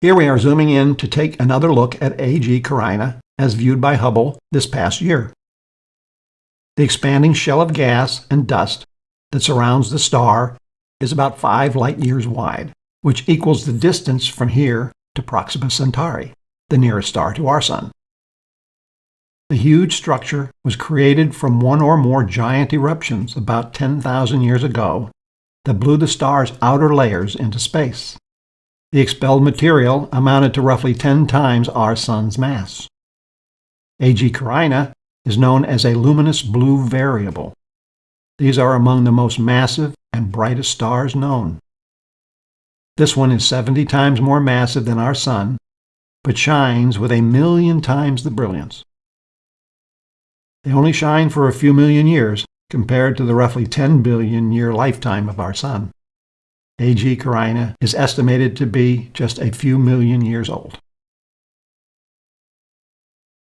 Here we are zooming in to take another look at AG Carinae as viewed by Hubble this past year. The expanding shell of gas and dust that surrounds the star is about 5 light years wide, which equals the distance from here to Proxima Centauri, the nearest star to our Sun. The huge structure was created from one or more giant eruptions about 10,000 years ago that blew the star's outer layers into space. The expelled material amounted to roughly 10 times our Sun's mass. AG Carinae is known as a luminous blue variable. These are among the most massive and brightest stars known. This one is 70 times more massive than our Sun, but shines with a million times the brilliance. They only shine for a few million years compared to the roughly 10 billion year lifetime of our Sun. AG Carinae is estimated to be just a few million years old.